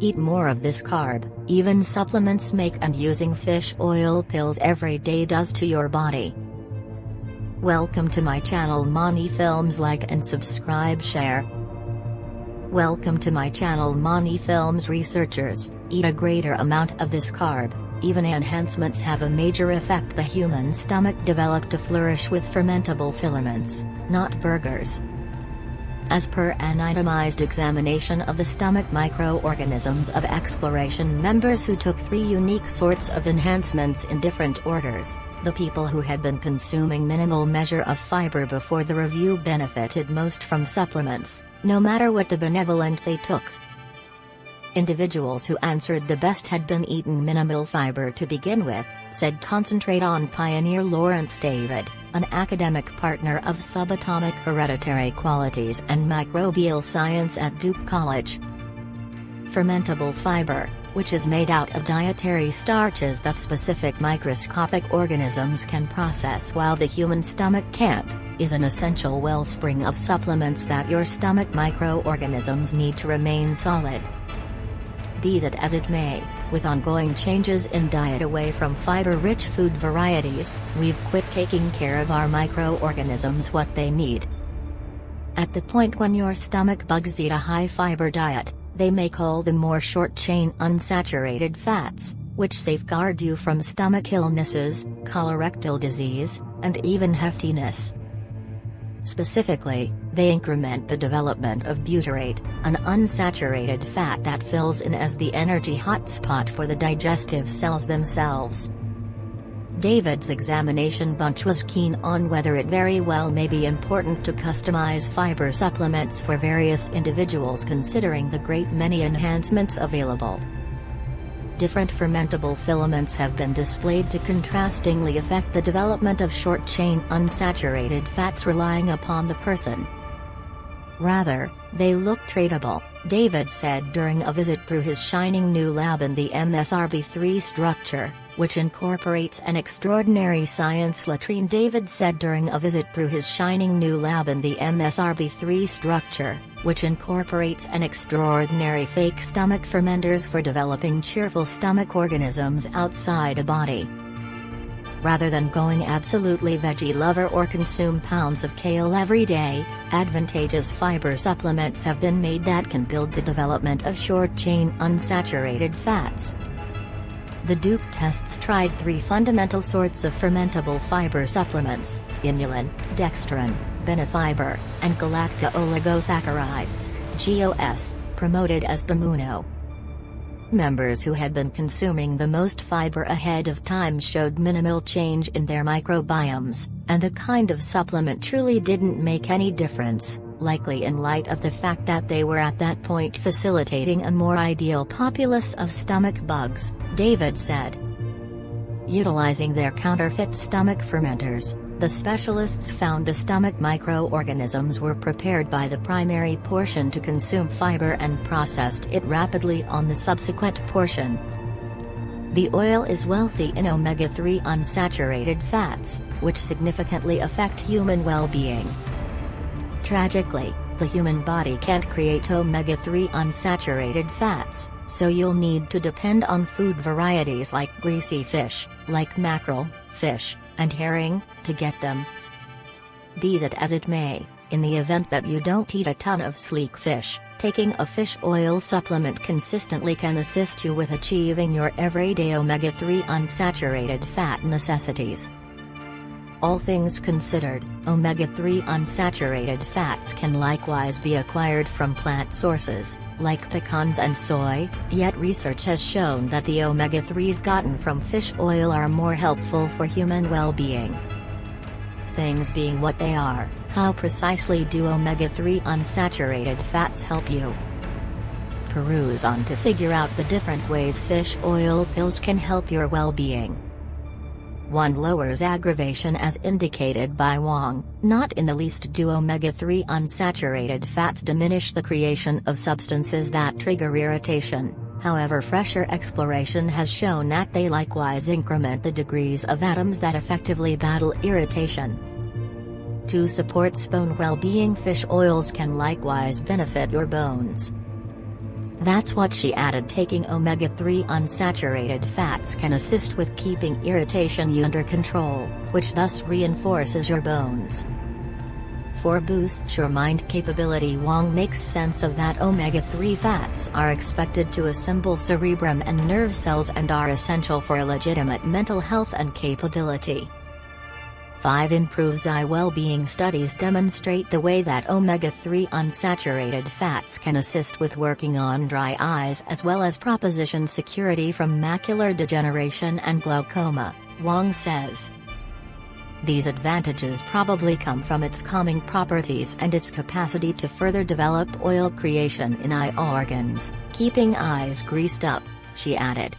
Eat more of this carb, even supplements make and using fish oil pills every day does to your body. Welcome to my channel Mani Films like and subscribe share. Welcome to my channel Mani Films researchers, eat a greater amount of this carb, even enhancements have a major effect the human stomach developed to flourish with fermentable filaments, not burgers. As per an itemized examination of the stomach microorganisms of exploration members who took three unique sorts of enhancements in different orders, the people who had been consuming minimal measure of fiber before the review benefited most from supplements, no matter what the benevolent they took. Individuals who answered the best had been eaten minimal fiber to begin with, said concentrate on pioneer Lawrence David, an academic partner of subatomic hereditary qualities and microbial science at Duke College. Fermentable fiber, which is made out of dietary starches that specific microscopic organisms can process while the human stomach can't, is an essential wellspring of supplements that your stomach microorganisms need to remain solid. Be that as it may, with ongoing changes in diet away from fiber-rich food varieties, we've quit taking care of our microorganisms what they need. At the point when your stomach bugs eat a high-fiber diet, they make all the more short-chain unsaturated fats, which safeguard you from stomach illnesses, colorectal disease, and even heftiness. Specifically, they increment the development of butyrate, an unsaturated fat that fills in as the energy hotspot for the digestive cells themselves. David's examination bunch was keen on whether it very well may be important to customize fiber supplements for various individuals considering the great many enhancements available different fermentable filaments have been displayed to contrastingly affect the development of short-chain unsaturated fats relying upon the person. Rather, they look tradable, David said during a visit through his shining new lab in the MSRB3 structure, which incorporates an extraordinary science latrine David said during a visit through his shining new lab in the MSRB3 structure, which incorporates an extraordinary fake stomach fermenters for developing cheerful stomach organisms outside a body. Rather than going absolutely veggie lover or consume pounds of kale every day, advantageous fiber supplements have been made that can build the development of short-chain unsaturated fats. The Duke tests tried three fundamental sorts of fermentable fiber supplements, inulin, dextrin, benefiber, and galacto oligosaccharides, GOS, promoted as Bimuno. Members who had been consuming the most fiber ahead of time showed minimal change in their microbiomes, and the kind of supplement truly didn't make any difference, likely in light of the fact that they were at that point facilitating a more ideal populace of stomach bugs, David said. Utilizing their counterfeit stomach fermenters, the specialists found the stomach microorganisms were prepared by the primary portion to consume fiber and processed it rapidly on the subsequent portion. The oil is wealthy in omega-3 unsaturated fats, which significantly affect human well-being. Tragically, the human body can't create omega-3 unsaturated fats, so you'll need to depend on food varieties like greasy fish, like mackerel, fish, and herring, to get them. Be that as it may, in the event that you don't eat a ton of sleek fish, taking a fish oil supplement consistently can assist you with achieving your everyday omega-3 unsaturated fat necessities. All things considered, omega-3 unsaturated fats can likewise be acquired from plant sources, like pecans and soy, yet research has shown that the omega-3s gotten from fish oil are more helpful for human well-being. Things being what they are, how precisely do omega-3 unsaturated fats help you? Peruse on to figure out the different ways fish oil pills can help your well-being. 1 lowers aggravation as indicated by Wang, not in the least do omega-3 unsaturated fats diminish the creation of substances that trigger irritation, however fresher exploration has shown that they likewise increment the degrees of atoms that effectively battle irritation. To support bone well-being fish oils can likewise benefit your bones. That's what she added taking omega-3 unsaturated fats can assist with keeping irritation under control, which thus reinforces your bones. 4 boosts your mind capability Wong makes sense of that omega-3 fats are expected to assemble cerebrum and nerve cells and are essential for a legitimate mental health and capability. 5 improves eye well-being studies demonstrate the way that omega-3 unsaturated fats can assist with working on dry eyes as well as proposition security from macular degeneration and glaucoma, Wong says. These advantages probably come from its calming properties and its capacity to further develop oil creation in eye organs, keeping eyes greased up, she added.